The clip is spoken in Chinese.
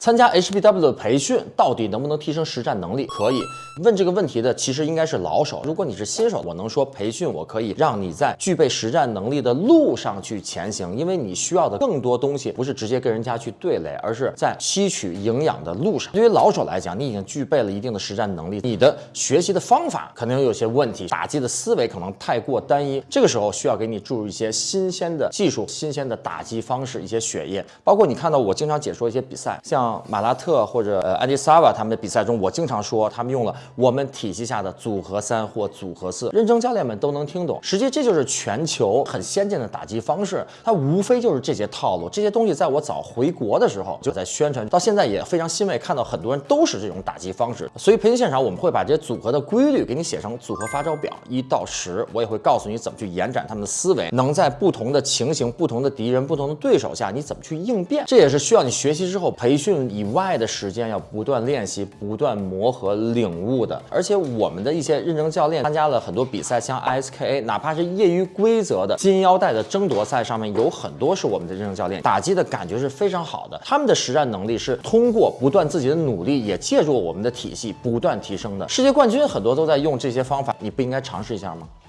参加 HBW 的培训到底能不能提升实战能力？可以。问这个问题的其实应该是老手。如果你是新手，我能说培训我可以让你在具备实战能力的路上去前行，因为你需要的更多东西不是直接跟人家去对垒，而是在吸取营养的路上。对于老手来讲，你已经具备了一定的实战能力，你的学习的方法可能有些问题，打击的思维可能太过单一。这个时候需要给你注入一些新鲜的技术、新鲜的打击方式、一些血液。包括你看到我经常解说一些比赛，像。马拉特或者呃安迪萨瓦他们的比赛中，我经常说他们用了我们体系下的组合三或组合四，认证教练们都能听懂。实际这就是全球很先进的打击方式，它无非就是这些套路。这些东西在我早回国的时候就在宣传，到现在也非常欣慰，看到很多人都是这种打击方式。所以培训现场我们会把这些组合的规律给你写成组合发招表，一到十，我也会告诉你怎么去延展他们的思维，能在不同的情形、不同的敌人、不同的对手下你怎么去应变。这也是需要你学习之后培训。以外的时间要不断练习、不断磨合、领悟的。而且我们的一些认证教练参加了很多比赛，像 ISKA，哪怕是业余规则的金腰带的争夺赛上面，有很多是我们的认证教练，打击的感觉是非常好的。他们的实战能力是通过不断自己的努力，也借助我们的体系不断提升的。世界冠军很多都在用这些方法，你不应该尝试一下吗？